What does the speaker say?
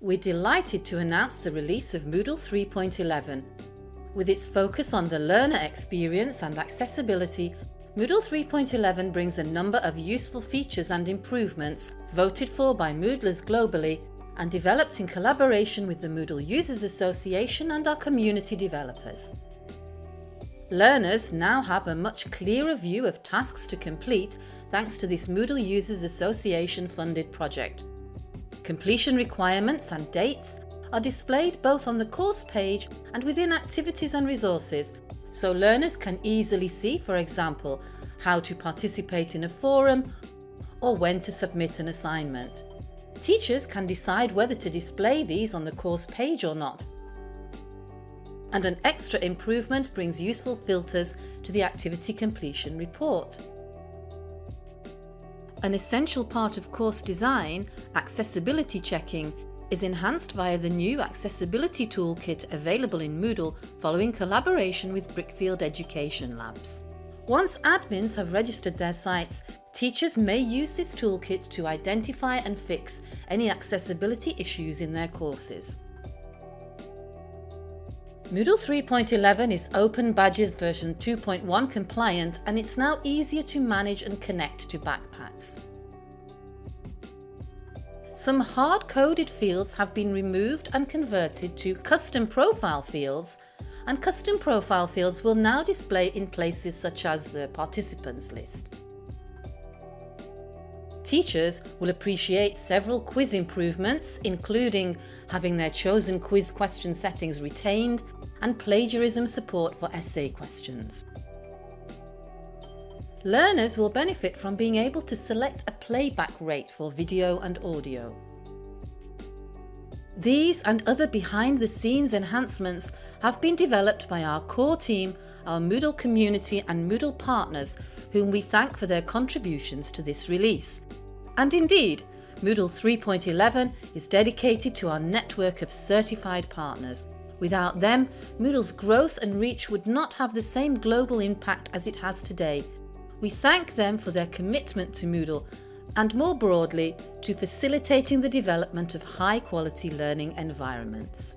We're delighted to announce the release of Moodle 3.11. With its focus on the learner experience and accessibility, Moodle 3.11 brings a number of useful features and improvements voted for by Moodlers globally and developed in collaboration with the Moodle Users Association and our community developers. Learners now have a much clearer view of tasks to complete thanks to this Moodle Users Association funded project. Completion requirements and dates are displayed both on the course page and within activities and resources, so learners can easily see, for example, how to participate in a forum or when to submit an assignment. Teachers can decide whether to display these on the course page or not. And an extra improvement brings useful filters to the activity completion report. An essential part of course design, accessibility checking, is enhanced via the new Accessibility Toolkit available in Moodle following collaboration with Brickfield Education Labs. Once admins have registered their sites, teachers may use this toolkit to identify and fix any accessibility issues in their courses. Moodle 3.11 is Open Badges version 2.1 compliant and it's now easier to manage and connect to backpacks. Some hard-coded fields have been removed and converted to custom profile fields and custom profile fields will now display in places such as the participants list. Teachers will appreciate several quiz improvements, including having their chosen quiz question settings retained and plagiarism support for essay questions. Learners will benefit from being able to select a playback rate for video and audio. These and other behind-the-scenes enhancements have been developed by our core team, our Moodle community and Moodle partners whom we thank for their contributions to this release. And indeed, Moodle 3.11 is dedicated to our network of certified partners. Without them, Moodle's growth and reach would not have the same global impact as it has today. We thank them for their commitment to Moodle and more broadly to facilitating the development of high quality learning environments.